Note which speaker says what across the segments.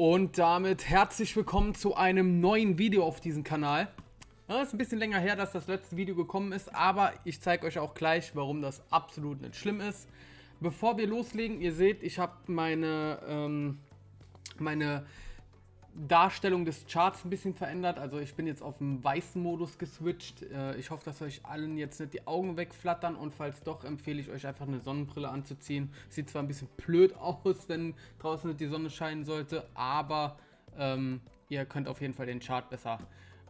Speaker 1: Und damit herzlich willkommen zu einem neuen Video auf diesem Kanal. Ja, ist ein bisschen länger her, dass das letzte Video gekommen ist, aber ich zeige euch auch gleich, warum das absolut nicht schlimm ist. Bevor wir loslegen, ihr seht, ich habe meine, ähm, meine Darstellung des Charts ein bisschen verändert. Also ich bin jetzt auf den weißen Modus geswitcht. Äh, ich hoffe, dass euch allen jetzt nicht die Augen wegflattern und falls doch, empfehle ich euch einfach eine Sonnenbrille anzuziehen. Sieht zwar ein bisschen blöd aus, wenn draußen nicht die Sonne scheinen sollte, aber ähm, ihr könnt auf jeden Fall den Chart besser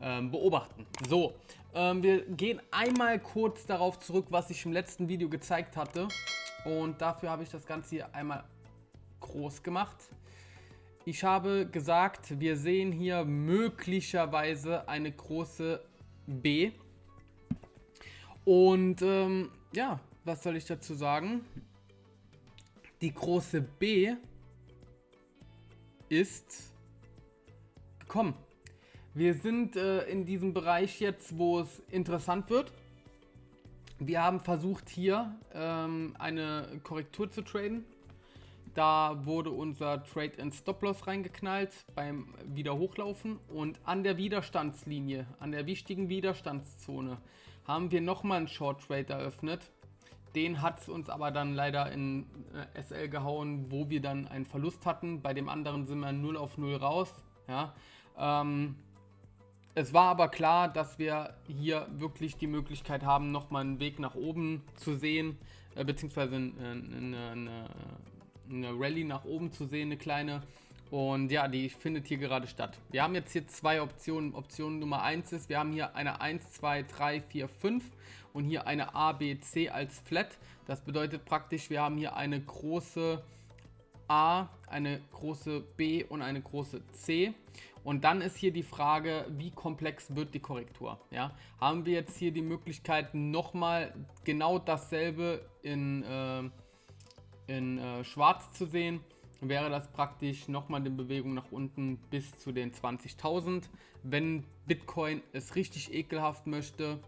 Speaker 1: ähm, beobachten. So, ähm, wir gehen einmal kurz darauf zurück, was ich im letzten Video gezeigt hatte. Und dafür habe ich das Ganze hier einmal groß gemacht. Ich habe gesagt, wir sehen hier möglicherweise eine große B. Und ähm, ja, was soll ich dazu sagen? Die große B ist gekommen. Wir sind äh, in diesem Bereich jetzt, wo es interessant wird. Wir haben versucht hier ähm, eine Korrektur zu traden. Da wurde unser Trade and Stop Loss reingeknallt beim Wiederhochlaufen und an der Widerstandslinie, an der wichtigen Widerstandszone, haben wir nochmal einen Short Trade eröffnet. Den hat es uns aber dann leider in äh, SL gehauen, wo wir dann einen Verlust hatten. Bei dem anderen sind wir 0 auf 0 raus. Ja. Ähm, es war aber klar, dass wir hier wirklich die Möglichkeit haben, nochmal einen Weg nach oben zu sehen, äh, beziehungsweise eine, eine, eine eine Rallye nach oben zu sehen, eine kleine. Und ja, die findet hier gerade statt. Wir haben jetzt hier zwei Optionen. Option Nummer 1 ist, wir haben hier eine 1, 2, 3, 4, 5 und hier eine A, B, C als Flat. Das bedeutet praktisch, wir haben hier eine große A, eine große B und eine große C. Und dann ist hier die Frage, wie komplex wird die Korrektur? Ja? Haben wir jetzt hier die Möglichkeit, nochmal genau dasselbe in... Äh, in äh, schwarz zu sehen, wäre das praktisch nochmal eine Bewegung nach unten bis zu den 20.000. Wenn Bitcoin es richtig ekelhaft möchte,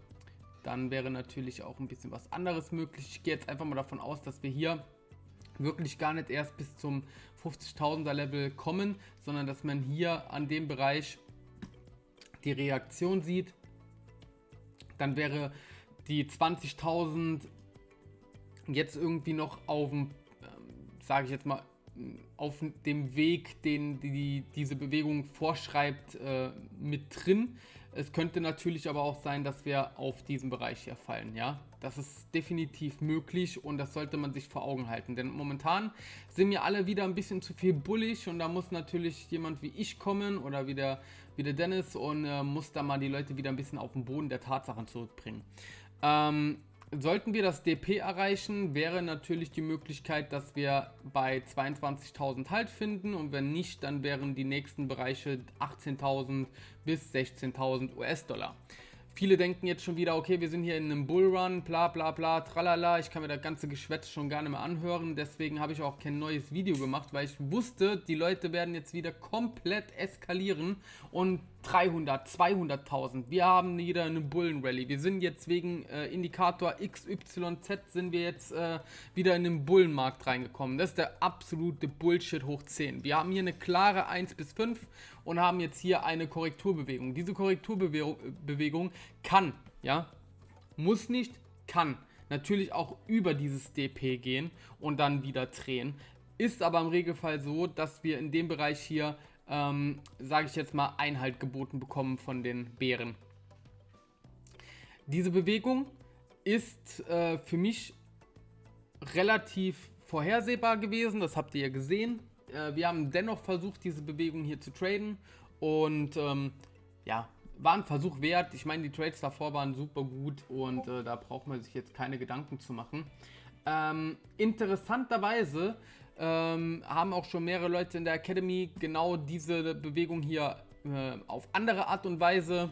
Speaker 1: dann wäre natürlich auch ein bisschen was anderes möglich. Ich gehe jetzt einfach mal davon aus, dass wir hier wirklich gar nicht erst bis zum 50.000er Level kommen, sondern dass man hier an dem Bereich die Reaktion sieht. Dann wäre die 20.000 jetzt irgendwie noch auf dem sage ich jetzt mal, auf dem Weg, den die, diese Bewegung vorschreibt, äh, mit drin. Es könnte natürlich aber auch sein, dass wir auf diesen Bereich hier fallen, ja. Das ist definitiv möglich und das sollte man sich vor Augen halten, denn momentan sind mir alle wieder ein bisschen zu viel bullig und da muss natürlich jemand wie ich kommen oder wie der, wie der Dennis und äh, muss da mal die Leute wieder ein bisschen auf den Boden der Tatsachen zurückbringen. Ähm, Sollten wir das DP erreichen, wäre natürlich die Möglichkeit, dass wir bei 22.000 Halt finden und wenn nicht, dann wären die nächsten Bereiche 18.000 bis 16.000 US-Dollar. Viele denken jetzt schon wieder, okay, wir sind hier in einem Bullrun, bla bla bla, tralala. Ich kann mir das ganze Geschwätz schon gar nicht mehr anhören. Deswegen habe ich auch kein neues Video gemacht, weil ich wusste, die Leute werden jetzt wieder komplett eskalieren und 300, 200.000. Wir haben wieder eine Bullenrally. Wir sind jetzt wegen äh, Indikator XYZ sind wir jetzt äh, wieder in den Bullenmarkt reingekommen. Das ist der absolute Bullshit hoch 10. Wir haben hier eine klare 1 bis 5 und haben jetzt hier eine Korrekturbewegung. Diese Korrekturbewegung kann, ja, muss nicht, kann natürlich auch über dieses DP gehen und dann wieder drehen. Ist aber im Regelfall so, dass wir in dem Bereich hier ähm, sage ich jetzt mal, Einhalt geboten bekommen von den Bären. Diese Bewegung ist äh, für mich relativ vorhersehbar gewesen, das habt ihr ja gesehen. Äh, wir haben dennoch versucht, diese Bewegung hier zu traden und ähm, ja, war ein Versuch wert. Ich meine, die Trades davor waren super gut und äh, da braucht man sich jetzt keine Gedanken zu machen. Ähm, interessanterweise ähm, haben auch schon mehrere Leute in der Academy genau diese Bewegung hier äh, auf andere Art und Weise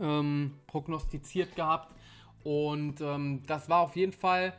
Speaker 1: ähm, prognostiziert gehabt. Und ähm, das war auf jeden Fall,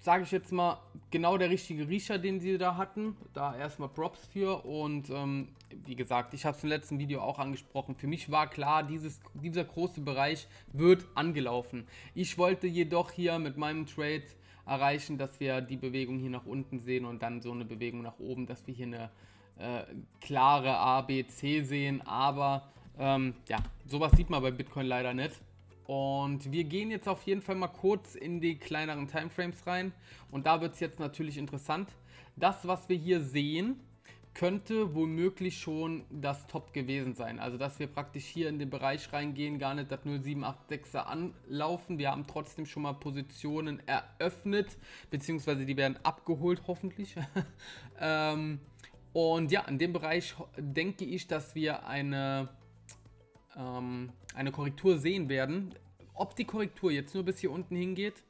Speaker 1: sage ich jetzt mal, genau der richtige Riecher, den sie da hatten. Da erstmal Props für. Und ähm, wie gesagt, ich habe es im letzten Video auch angesprochen. Für mich war klar, dieses, dieser große Bereich wird angelaufen. Ich wollte jedoch hier mit meinem Trade erreichen, dass wir die Bewegung hier nach unten sehen und dann so eine Bewegung nach oben, dass wir hier eine äh, klare A, B, C sehen, aber ähm, ja, sowas sieht man bei Bitcoin leider nicht. Und wir gehen jetzt auf jeden Fall mal kurz in die kleineren Timeframes rein. Und da wird es jetzt natürlich interessant. Das, was wir hier sehen, könnte womöglich schon das Top gewesen sein. Also, dass wir praktisch hier in den Bereich reingehen, gar nicht das 0786er anlaufen. Wir haben trotzdem schon mal Positionen eröffnet, beziehungsweise die werden abgeholt, hoffentlich. ähm, und ja, in dem Bereich denke ich, dass wir eine ähm, eine Korrektur sehen werden. Ob die Korrektur jetzt nur bis hier unten hingeht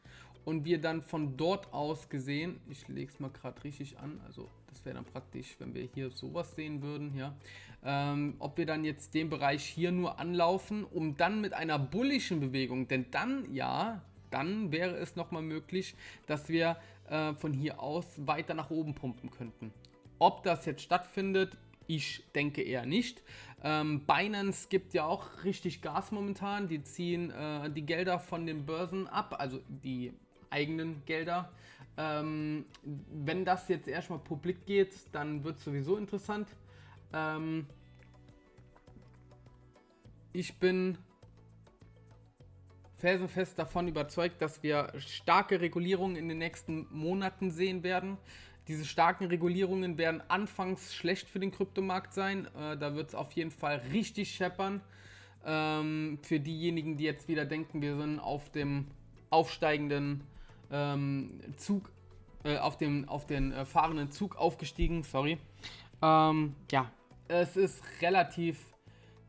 Speaker 1: und wir dann von dort aus gesehen, ich lege es mal gerade richtig an, also das wäre dann praktisch, wenn wir hier sowas sehen würden, ja, ähm, ob wir dann jetzt den Bereich hier nur anlaufen, um dann mit einer bullischen Bewegung, denn dann, ja, dann wäre es nochmal möglich, dass wir äh, von hier aus weiter nach oben pumpen könnten. Ob das jetzt stattfindet, ich denke eher nicht. Ähm, Binance gibt ja auch richtig Gas momentan. Die ziehen äh, die Gelder von den Börsen ab, also die eigenen Gelder. Ähm, wenn das jetzt erstmal publik geht, dann wird es sowieso interessant. Ähm, ich bin felsenfest davon überzeugt, dass wir starke Regulierungen in den nächsten Monaten sehen werden. Diese starken Regulierungen werden anfangs schlecht für den Kryptomarkt sein. Äh, da wird es auf jeden Fall richtig scheppern. Ähm, für diejenigen, die jetzt wieder denken, wir sind auf dem aufsteigenden ähm, Zug, äh, auf, dem, auf den äh, fahrenden Zug aufgestiegen, sorry. Ähm, ja, es ist relativ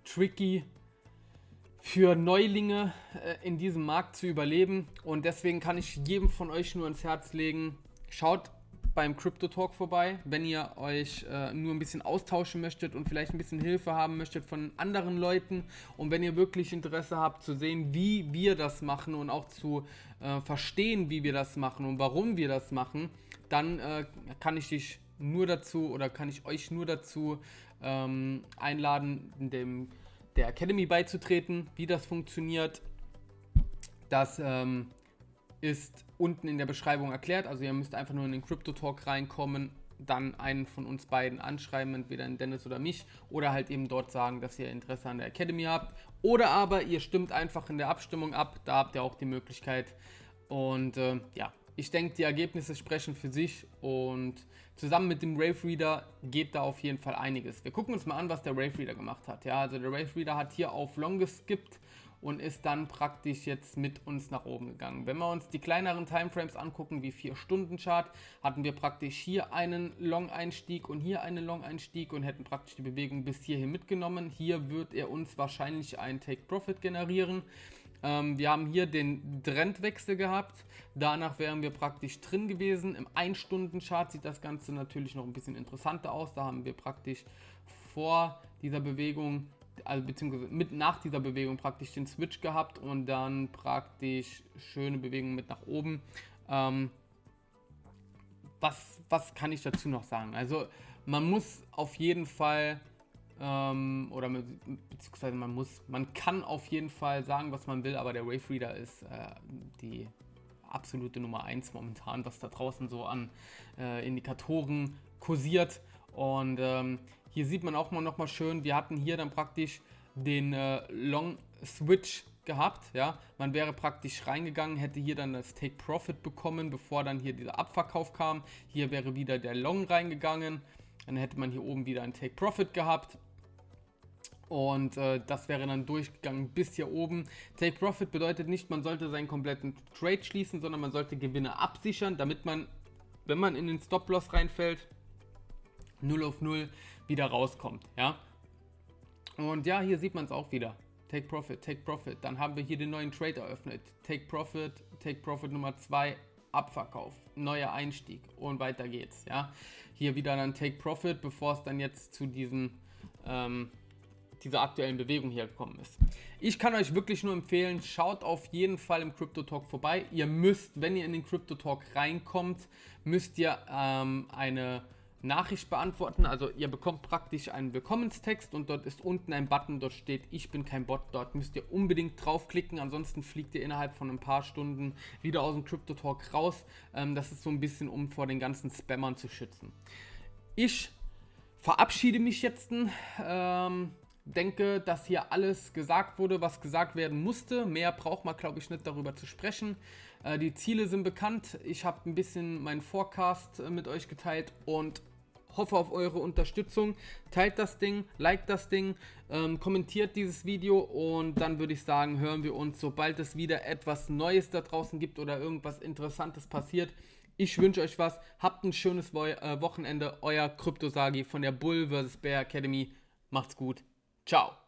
Speaker 1: tricky für Neulinge äh, in diesem Markt zu überleben und deswegen kann ich jedem von euch nur ins Herz legen, schaut beim Crypto Talk vorbei, wenn ihr euch äh, nur ein bisschen austauschen möchtet und vielleicht ein bisschen Hilfe haben möchtet von anderen Leuten und wenn ihr wirklich Interesse habt zu sehen, wie wir das machen und auch zu äh, verstehen, wie wir das machen und warum wir das machen, dann äh, kann ich dich nur dazu oder kann ich euch nur dazu ähm, einladen, dem der Academy beizutreten, wie das funktioniert. Das ähm, ist unten in der Beschreibung erklärt. Also ihr müsst einfach nur in den Crypto Talk reinkommen, dann einen von uns beiden anschreiben, entweder den Dennis oder mich, oder halt eben dort sagen, dass ihr Interesse an der Academy habt. Oder aber ihr stimmt einfach in der Abstimmung ab, da habt ihr auch die Möglichkeit. Und äh, ja, ich denke, die Ergebnisse sprechen für sich und zusammen mit dem Rave Reader geht da auf jeden Fall einiges. Wir gucken uns mal an, was der Rave Reader gemacht hat. Ja, also der Rave Reader hat hier auf Long geskippt und ist dann praktisch jetzt mit uns nach oben gegangen. Wenn wir uns die kleineren Timeframes angucken, wie 4-Stunden-Chart, hatten wir praktisch hier einen Long-Einstieg und hier einen Long-Einstieg und hätten praktisch die Bewegung bis hierhin mitgenommen. Hier wird er uns wahrscheinlich einen Take-Profit generieren. Ähm, wir haben hier den Trendwechsel gehabt. Danach wären wir praktisch drin gewesen. Im 1-Stunden-Chart sieht das Ganze natürlich noch ein bisschen interessanter aus. Da haben wir praktisch vor dieser Bewegung also beziehungsweise mit nach dieser Bewegung praktisch den Switch gehabt und dann praktisch schöne Bewegung mit nach oben. Ähm, was, was kann ich dazu noch sagen? Also man muss auf jeden Fall ähm, oder beziehungsweise man muss, man kann auf jeden Fall sagen, was man will, aber der Wave Reader ist äh, die absolute Nummer 1 momentan, was da draußen so an äh, Indikatoren kursiert. Und ähm, hier sieht man auch mal noch mal schön, wir hatten hier dann praktisch den äh, Long Switch gehabt, ja, man wäre praktisch reingegangen, hätte hier dann das Take Profit bekommen, bevor dann hier dieser Abverkauf kam, hier wäre wieder der Long reingegangen, dann hätte man hier oben wieder ein Take Profit gehabt. Und äh, das wäre dann durchgegangen bis hier oben. Take Profit bedeutet nicht, man sollte seinen kompletten Trade schließen, sondern man sollte Gewinne absichern, damit man, wenn man in den Stop-Loss reinfällt, 0 auf 0 wieder rauskommt. Ja? Und ja, hier sieht man es auch wieder. Take Profit, Take Profit. Dann haben wir hier den neuen Trade eröffnet. Take Profit, Take Profit Nummer 2, Abverkauf, neuer Einstieg und weiter geht's. Ja? Hier wieder dann Take Profit, bevor es dann jetzt zu diesen, ähm, dieser aktuellen Bewegung hier gekommen ist. Ich kann euch wirklich nur empfehlen, schaut auf jeden Fall im Crypto Talk vorbei. Ihr müsst, wenn ihr in den Crypto Talk reinkommt, müsst ihr ähm, eine Nachricht beantworten. Also ihr bekommt praktisch einen Willkommenstext und dort ist unten ein Button, dort steht Ich bin kein Bot. Dort müsst ihr unbedingt draufklicken, ansonsten fliegt ihr innerhalb von ein paar Stunden wieder aus dem Crypto Talk raus. Ähm, das ist so ein bisschen, um vor den ganzen Spammern zu schützen. Ich verabschiede mich jetzt. Ähm, denke, dass hier alles gesagt wurde, was gesagt werden musste. Mehr braucht man, glaube ich, nicht darüber zu sprechen. Äh, die Ziele sind bekannt. Ich habe ein bisschen meinen Forecast äh, mit euch geteilt und hoffe auf eure Unterstützung. Teilt das Ding, liked das Ding, ähm, kommentiert dieses Video und dann würde ich sagen, hören wir uns, sobald es wieder etwas Neues da draußen gibt oder irgendwas Interessantes passiert. Ich wünsche euch was. Habt ein schönes Wo äh, Wochenende. Euer Kryptosagi von der Bull vs. Bear Academy. Macht's gut. Ciao.